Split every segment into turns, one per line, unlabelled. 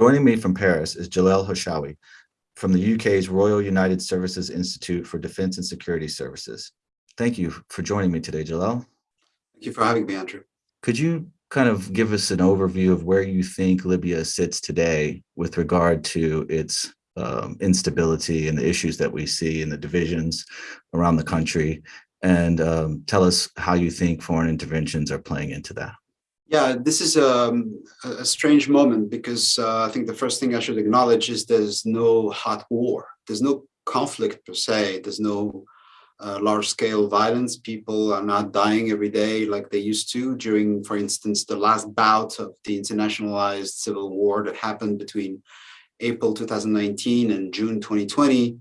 Joining me from Paris is Jalel Harchaoui from the UK's Royal United Services Institute for Defence and Security Services. Thank you for joining me today, Jalel.
Thank you for having me, Andrew.
Could you kind of give us an overview of where you think Libya sits today with regard to its um, instability and the issues that we see and the divisions around the country and um, tell us how you think foreign interventions are playing into that.
Yeah, this is um, a strange moment because uh, I think the first thing I should acknowledge is there's no hot war. There's no conflict per se. There's no uh, large-scale violence. People are not dying every day like they used to during, for instance, the last bout of the internationalized civil war that happened between April 2019 and June 2020.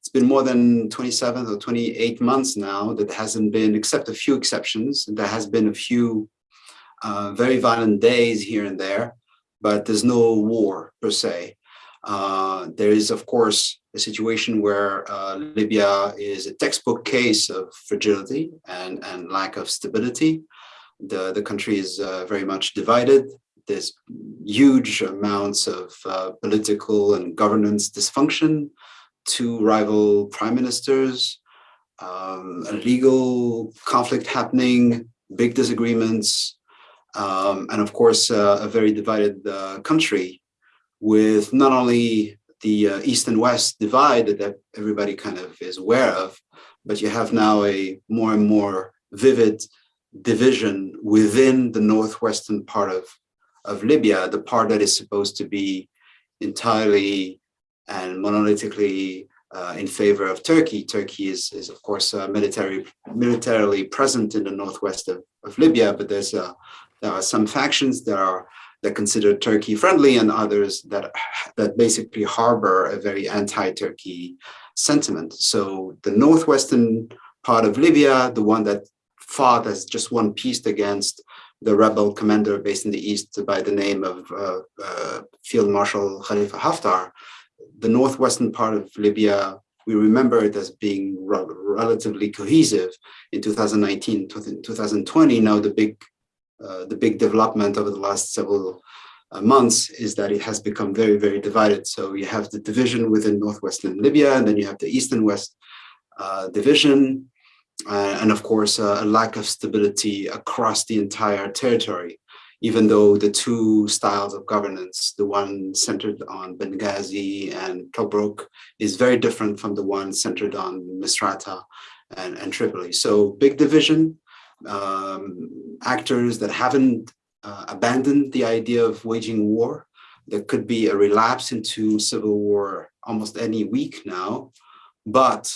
It's been more than 27 or 28 months now that hasn't been, except a few exceptions, there has been a few uh, very violent days here and there, but there's no war per se. Uh, there is, of course, a situation where uh, Libya is a textbook case of fragility and, and lack of stability. The, the country is uh, very much divided. There's huge amounts of uh, political and governance dysfunction, two rival prime ministers, um, a legal conflict happening, big disagreements, um, and of course, uh, a very divided uh, country with not only the uh, East and West divide that everybody kind of is aware of, but you have now a more and more vivid division within the northwestern part of, of Libya, the part that is supposed to be entirely and monolithically uh, in favor of Turkey. Turkey is, is of course, uh, military, militarily present in the northwest of, of Libya, but there's a, there are some factions that are that consider Turkey friendly and others that that basically harbor a very anti-Turkey sentiment. So the northwestern part of Libya, the one that fought as just one piece against the rebel commander based in the east by the name of uh, uh, Field Marshal Khalifa Haftar, the northwestern part of Libya, we remember it as being re relatively cohesive in 2019, 2020. Now the big the big development over the last several uh, months is that it has become very, very divided. So you have the division within northwestern Libya, and then you have the east and west uh, division, uh, and of course, uh, a lack of stability across the entire territory, even though the two styles of governance, the one centered on Benghazi and Tobruk, is very different from the one centered on Misrata and, and Tripoli. So big division, um, actors that haven't uh, abandoned the idea of waging war. There could be a relapse into civil war almost any week now, but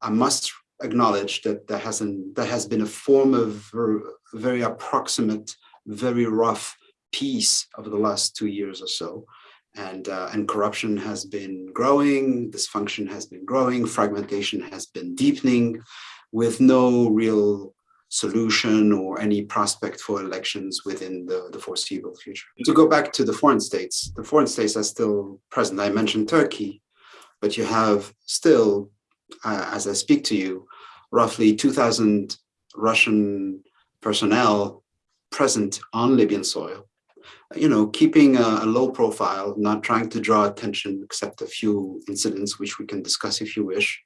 I must acknowledge that there hasn't there has been a form of very approximate, very rough peace over the last two years or so. And, uh, and corruption has been growing, dysfunction has been growing, fragmentation has been deepening with no real solution or any prospect for elections within the, the foreseeable future. To go back to the foreign states, the foreign states are still present. I mentioned Turkey, but you have still, uh, as I speak to you, roughly 2,000 Russian personnel present on Libyan soil. You know, keeping a, a low profile, not trying to draw attention except a few incidents, which we can discuss if you wish.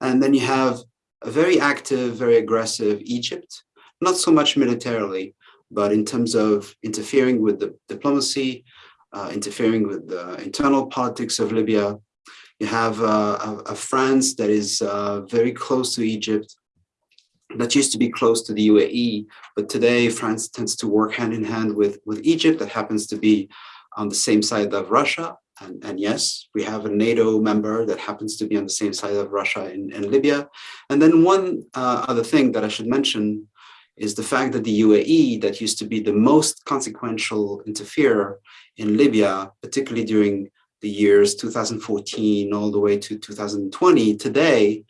And then you have very active, very aggressive Egypt, not so much militarily, but in terms of interfering with the diplomacy, uh, interfering with the internal politics of Libya. You have uh, a, a, France that is uh, very close to Egypt, that used to be close to the UAE, but today France tends to work hand in hand with, with Egypt that happens to be on the same side of Russia. And, and, yes, we have a NATO member that happens to be on the same side of Russia in, in Libya. And then one uh, other thing that I should mention is the fact that the UAE, that used to be the most consequential interferer in Libya, particularly during the years 2014 all the way to 2020, today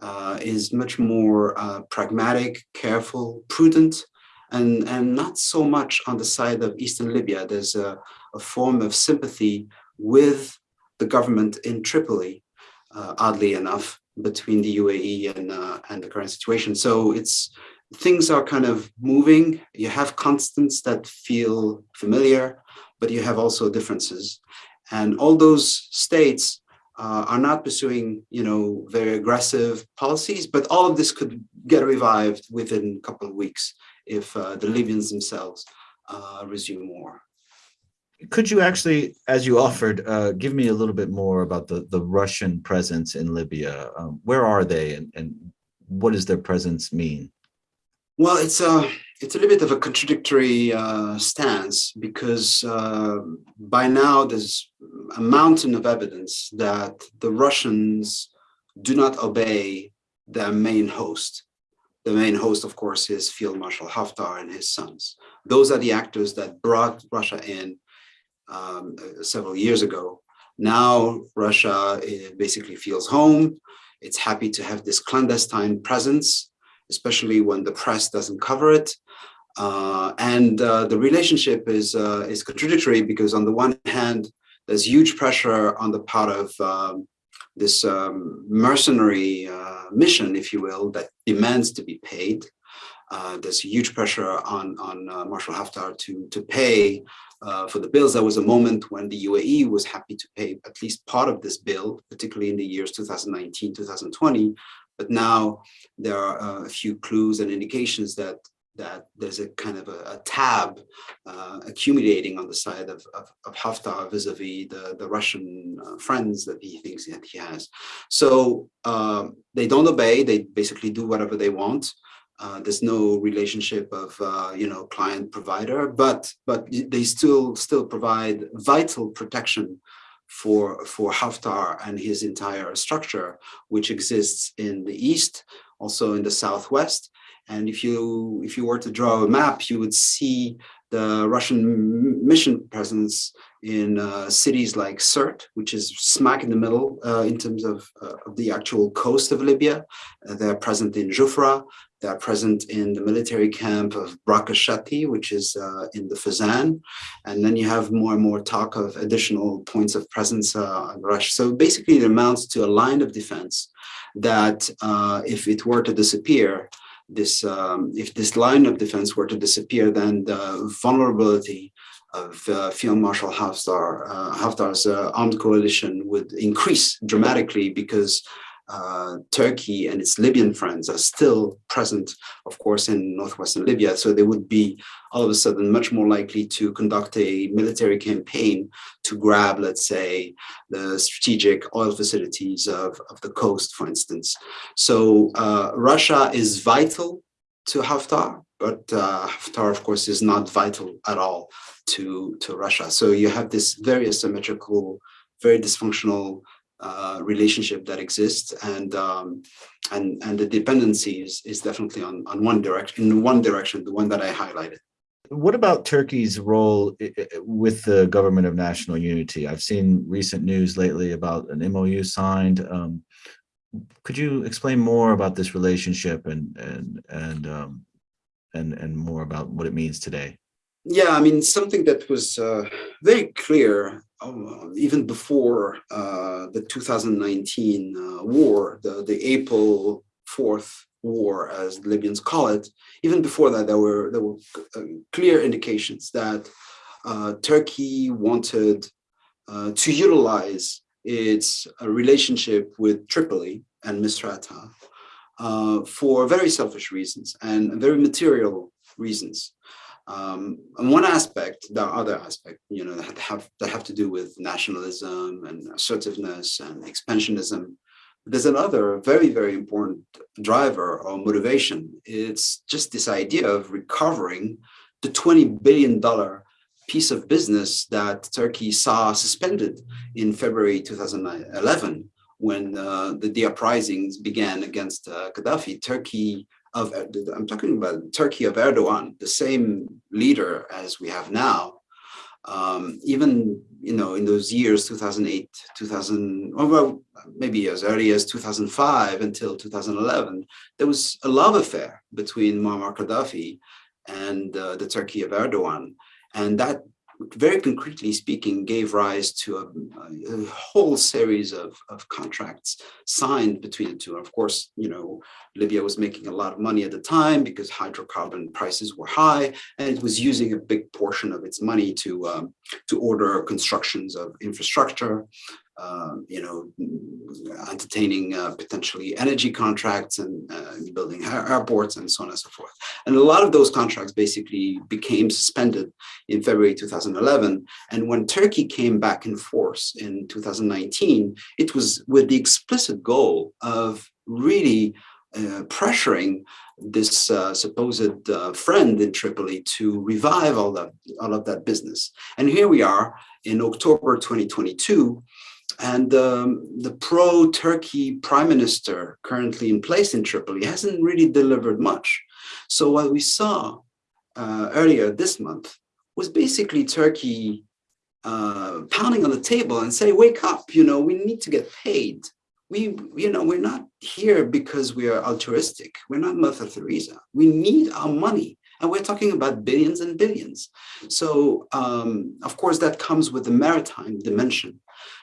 uh, is much more uh, pragmatic, careful, prudent, and, and not so much on the side of Eastern Libya. There's a, a form of sympathy with the government in Tripoli, uh, oddly enough, between the UAE and, uh, and the current situation. So it's things are kind of moving. You have constants that feel familiar, but you have also differences. And all those states uh, are not pursuing, you know, very aggressive policies, but all of this could get revived within a couple of weeks if uh, the Libyans themselves uh, resume war.
Could you actually, as you offered, uh, give me a little bit more about the, the Russian presence in Libya? Um, where are they and, and what does their presence mean?
Well, it's a it's a little bit of a contradictory uh, stance because uh, by now there's a mountain of evidence that the Russians do not obey their main host. The main host, of course, is Field Marshal Haftar and his sons. Those are the actors that brought Russia in um, several years ago. Now Russia basically feels home. It's happy to have this clandestine presence especially when the press doesn't cover it. Uh, and uh, the relationship is, uh, is contradictory because on the one hand, there's huge pressure on the part of um, this um, mercenary uh, mission, if you will, that demands to be paid. Uh, there's huge pressure on, on uh, Marshal Haftar to, to pay for the bills. There was a moment when the UAE was happy to pay at least part of this bill, particularly in the years 2019, 2020, but now there are uh, a few clues and indications that that there's a kind of a, a tab uh, accumulating on the side of, of, of Haftar vis-a-vis -vis the, the Russian uh, friends that he thinks that he has. So um, they don't obey, they basically do whatever they want. Uh, there's no relationship of, uh, you know, client provider, but but they still still provide vital protection for, for Haftar and his entire structure, which exists in the east, also in the southwest. And if you if you were to draw a map, you would see the Russian mission presence in uh, cities like Sirte, which is smack in the middle uh, in terms of, uh, of, the actual coast of Libya. Uh, they're present in Jufra. They're present in the military camp of Brak al-Shati, which is uh, in the Fezzan. And then you have more and more talk of additional points of presence uh, in Russia. So basically it amounts to a line of defense that if it were to disappear, this um, if this line of defense were to disappear, then the vulnerability of uh, Field Marshal Haftar, uh, Haftar's uh, armed coalition would increase dramatically because uh, Turkey and its Libyan friends are still present, of course, in northwestern Libya. So they would be all of a sudden much more likely to conduct a military campaign to grab, let's say, the strategic oil facilities of, of the coast, for instance. So uh, Russia is vital to Haftar, but uh, Haftar, of course, is not vital at all to, to Russia. So you have this very asymmetrical, very dysfunctional uh, relationship that exists and um, and and the dependency is, is definitely on on one direction in one direction the one that I highlighted.
What about Turkey's role with the government of national unity? I've seen recent news lately about an MOU signed. Um, could you explain more about this relationship and and and um, and and more about what it means today?
Yeah, I mean something that was uh, very clear um, even before uh, the 2019 uh, war, the, the April 4th war, as Libyans call it, even before that, there were, there were uh, clear indications that uh, Turkey wanted uh, to utilize its uh, relationship with Tripoli and Misrata for very selfish reasons and very material reasons. Um, and one aspect, the other aspect, you know, that have, that have to do with nationalism and assertiveness and expansionism. There's another very, very important driver or motivation. It's just this idea of recovering the $20 billion piece of business that Turkey saw suspended in February 2011 when uh, the, the uprisings began against uh, Gaddafi. Turkey of, I'm talking about Turkey of Erdogan, the same leader as we have now, um, even, you know, in those years, 2008, 2000, well, maybe as early as 2005 until 2011, there was a love affair between Muammar Gaddafi and uh, the Turkey of Erdogan. And that very concretely speaking, gave rise to a, a whole series of, of contracts signed between the two. And of course, you know, Libya was making a lot of money at the time because hydrocarbon prices were high, and it was using a big portion of its money to um, to order constructions of infrastructure, you know, entertaining uh, potentially energy contracts and uh, building airports and so on and so forth. And a lot of those contracts basically became suspended in February 2011. And when Turkey came back in force in 2019, it was with the explicit goal of really uh, pressuring this uh, supposed uh, friend in Tripoli to revive all that all of that business. And here we are in October 2022, and um, the pro-Turkey prime minister currently in place in Tripoli hasn't really delivered much. So what we saw uh, earlier this month was basically Turkey uh, pounding on the table and say, wake up, you know, we need to get paid. We, you know, we're not here because we are altruistic. We're not Mother Teresa. We need our money. And we're talking about billions and billions. So, um, of course, that comes with the maritime dimension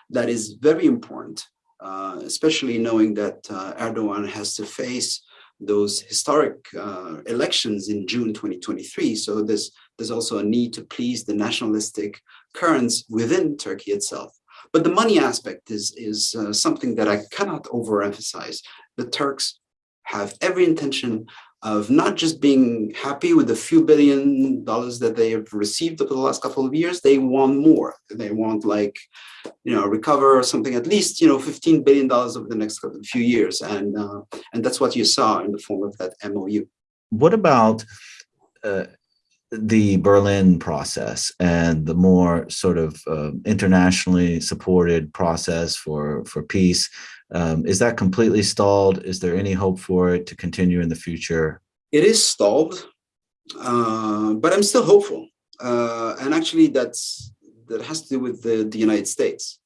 that is very important, uh, especially knowing that uh, Erdogan has to face those historic uh, elections in June 2023. So there's, there's also a need to please the nationalistic currents within Turkey itself. But the money aspect is, is uh, something that I cannot overemphasize. The Turks have every intention of not just being happy with the few billion dollars that they have received over the last couple of years, they want more. They want like, you know, recover something at least, you know, $15 billion over the next few years. And, uh, and that's what you saw in the form of that MOU.
What about uh, the Berlin process and the more sort of uh, internationally supported process for, for peace? Um, is that completely stalled? Is there any hope for it to continue in the future?
It is stalled, uh, but I'm still hopeful. Uh, and actually that's that has to do with the, the United States.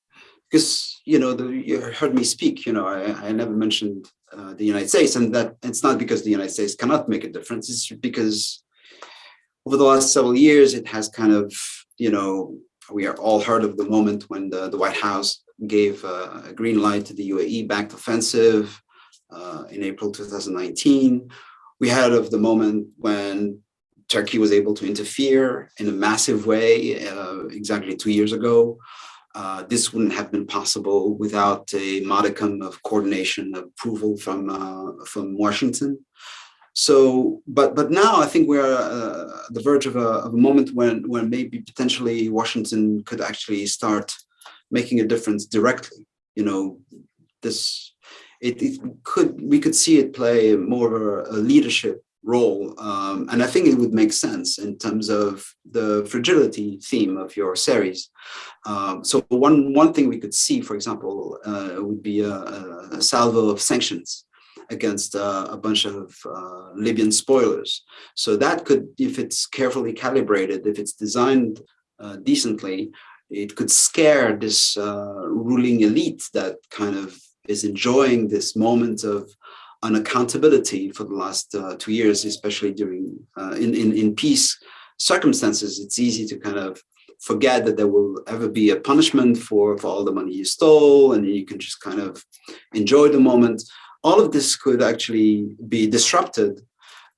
Because, you know, the, you heard me speak, you know, I, I never mentioned uh, the United States and that it's not because the United States cannot make a difference. It's because over the last several years, it has kind of, you know, we are all heard of the moment when the, the White House gave uh, a green light to the UAE backed offensive uh, in April 2019. We heard of the moment when Turkey was able to interfere in a massive way uh, exactly two years ago. Uh, this wouldn't have been possible without a modicum of coordination of approval from uh, from Washington. So, but but now I think we're uh, at the verge of a, of a moment when when maybe potentially Washington could actually start making a difference directly. You know, this it, it could we could see it play more of a, leadership role, um, and I think it would make sense in terms of the fragility theme of your series. Um, so one one thing we could see, for example, uh, would be a, a salvo of sanctions against uh, a bunch of uh, Libyan spoilers. So that could, if it's carefully calibrated, if it's designed uh, decently, it could scare this uh, ruling elite that kind of is enjoying this moment of unaccountability for the last uh, two years, especially during in, in, in peace circumstances. It's easy to kind of forget that there will ever be a punishment for, for all the money you stole and you can just kind of enjoy the moment. All of this could actually be disrupted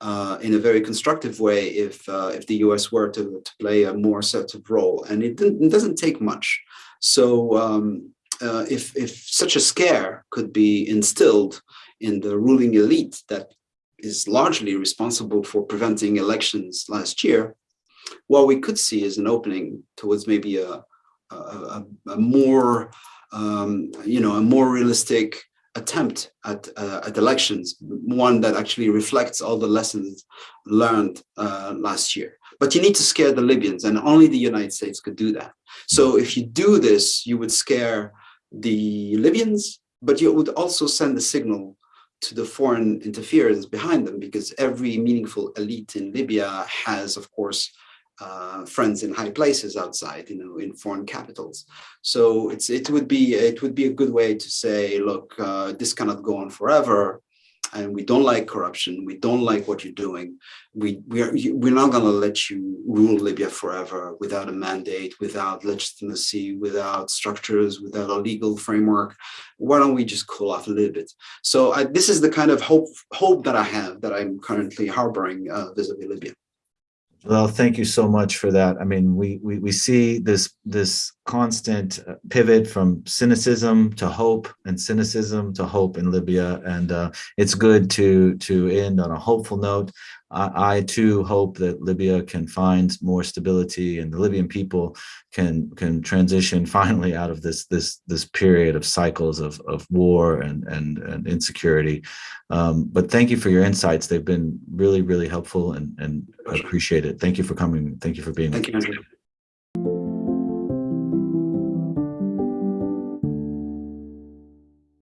uh, in a very constructive way if uh, if the US were to, to play a more assertive role. And it, it doesn't take much. So um, uh, if, if such a scare could be instilled in the ruling elite that is largely responsible for preventing elections last year, what we could see is an opening towards maybe a, a, a more, um, you know, a more realistic attempt at, uh, at elections, one that actually reflects all the lessons learned uh, last year. But you need to scare the Libyans and only the United States could do that. So if you do this, you would scare the Libyans, but you would also send a signal to the foreign interference behind them because every meaningful elite in Libya has, of course, uh, friends in high places outside, you know, in foreign capitals. So it's it would be it would be a good way to say, look, uh, this cannot go on forever. and we don't like corruption, we don't like what you're doing, we we are we're not going to let you rule Libya forever without a mandate, without legitimacy, without structures, without a legal framework. Why don't we just cool off a little bit? So I, this is the kind of hope hope that I have that I'm currently harboring uh, vis-a-vis Libya.
Well, thank you so much for that. I mean, we we we see this this constant uh, pivot from cynicism to hope and cynicism to hope in Libya, and uh, it's good to to end on a hopeful note. I, I too hope that Libya can find more stability, and the Libyan people can can transition finally out of this this this period of cycles of of war and and, and insecurity. Um, but thank you for your insights. They've been really really helpful, and and I appreciate it. Thank you for coming. Thank you for being.
Thank you.